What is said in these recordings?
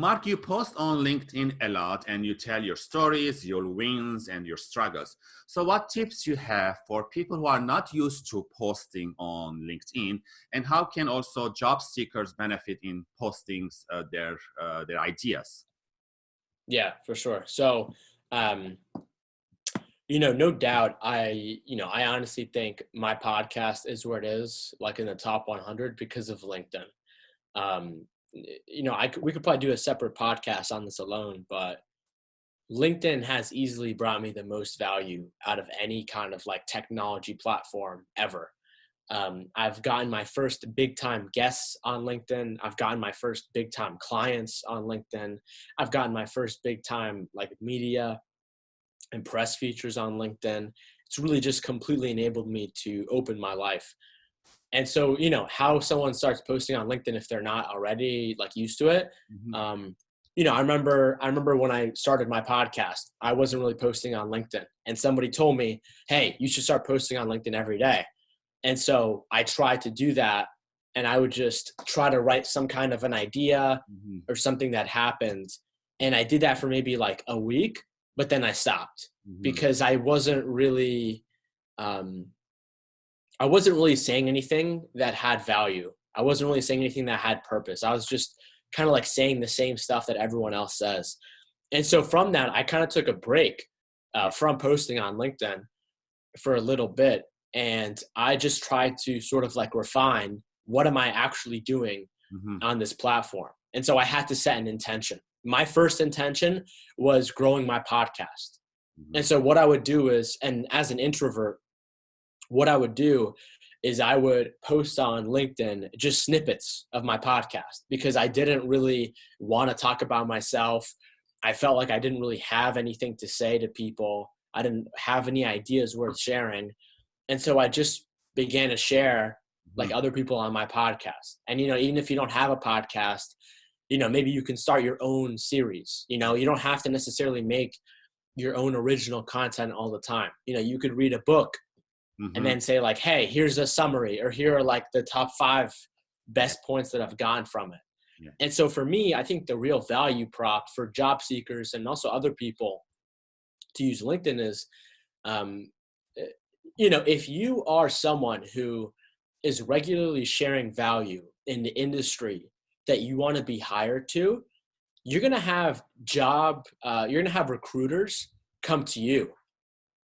Mark, you post on LinkedIn a lot and you tell your stories, your wins and your struggles. So what tips you have for people who are not used to posting on LinkedIn and how can also job seekers benefit in posting uh, their, uh, their ideas? Yeah, for sure. So, um, you know, no doubt, I, you know, I honestly think my podcast is where it is, like in the top 100 because of LinkedIn. Um, you know, I we could probably do a separate podcast on this alone, but LinkedIn has easily brought me the most value out of any kind of like technology platform ever. Um, I've gotten my first big time guests on LinkedIn. I've gotten my first big time clients on LinkedIn. I've gotten my first big time like media and press features on LinkedIn. It's really just completely enabled me to open my life and so you know how someone starts posting on linkedin if they're not already like used to it mm-hmm. um, you know i remember i remember when i started my podcast i wasn't really posting on linkedin and somebody told me hey you should start posting on linkedin every day and so i tried to do that and i would just try to write some kind of an idea mm-hmm. or something that happened and i did that for maybe like a week but then i stopped mm-hmm. because i wasn't really um, I wasn't really saying anything that had value. I wasn't really saying anything that had purpose. I was just kind of like saying the same stuff that everyone else says. And so from that, I kind of took a break uh, from posting on LinkedIn for a little bit. And I just tried to sort of like refine what am I actually doing mm-hmm. on this platform. And so I had to set an intention. My first intention was growing my podcast. Mm-hmm. And so what I would do is, and as an introvert, what I would do is I would post on LinkedIn just snippets of my podcast because I didn't really want to talk about myself. I felt like I didn't really have anything to say to people. I didn't have any ideas worth sharing. And so I just began to share like mm-hmm. other people on my podcast. And you know, even if you don't have a podcast, you know, maybe you can start your own series. You know, you don't have to necessarily make your own original content all the time. You know, you could read a book mm-hmm. and then say like, hey, here's a summary, or here are like the top five best points that I've gotten from it. Yeah. And so for me, I think the real value prop for job seekers and also other people to use LinkedIn is, um, eh, you know, if you are someone who is regularly sharing value in the industry that you want to be hired to, you're going to have job, uh, you're going to have recruiters come to you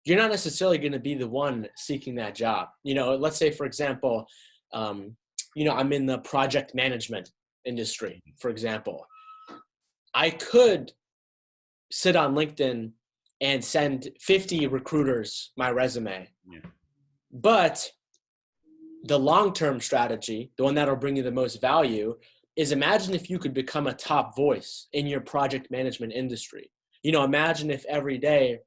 you're not necessarily going to be the one seeking that job. You know, let's say, for example, um, you know, I'm in the project management industry, for example. I could sit on LinkedIn and send 50 recruiters my resume. Yeah. But the long term strategy, the one that'll bring you the most value, is imagine if you could become a top voice in your project management industry. You know, imagine if every day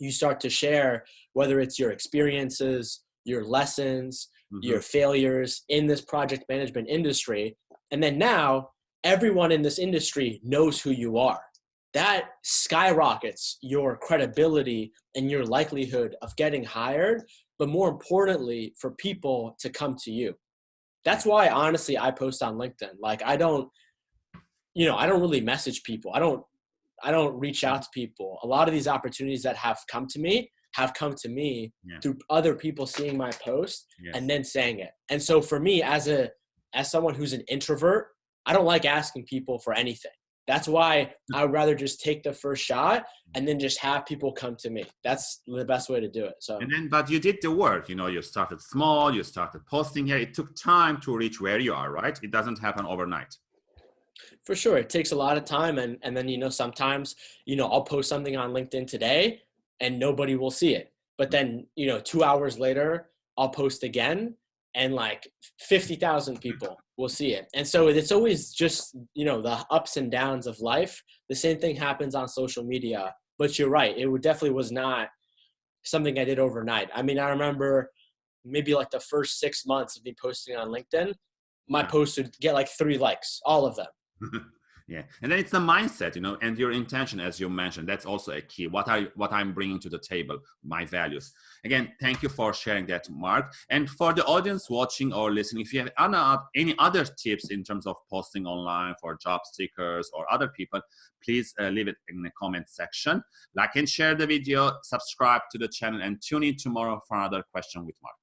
you start to share whether it's your experiences, your lessons, mm-hmm. your failures in this project management industry. And then now everyone in this industry knows who you are. That skyrockets your credibility and your likelihood of getting hired, but more importantly, for people to come to you. That's why honestly I post on LinkedIn. Like I don't you know, I don't really message people. I don't I don't reach out to people. A lot of these opportunities that have come to me have come to me yeah. through other people seeing my post yes. and then saying it. And so for me as a as someone who's an introvert, I don't like asking people for anything. That's why hmm. I would rather just take the first shot hmm. and then just have people come to me. That's the best way to do it. So and then but you did the work, you know, you started small, you started posting here. It took time to reach where you are, right? It doesn't happen overnight for sure it takes a lot of time and and then you know sometimes you know i'll post something on linkedin today and nobody will see it. But then you know two hours later i'll post again and like 50,000 people will see it. And so it's always just you know the ups and downs of life. The same thing happens on social media but you're right it would definitely was not something i did overnight. I mean i remember maybe like the first six months of me posting on linkedin my post would get like three likes all of them yeah. And then it's the mindset you know and your intention as you mentioned that's also a key. What are what i'm bringing to the table my values. Again thank you for sharing that mark. And for the audience watching or listening if you have any other tips in terms of posting online for job seekers or other people please uh, leave it in the comment section. Like and share the video subscribe to the channel and tune in tomorrow for another question with mark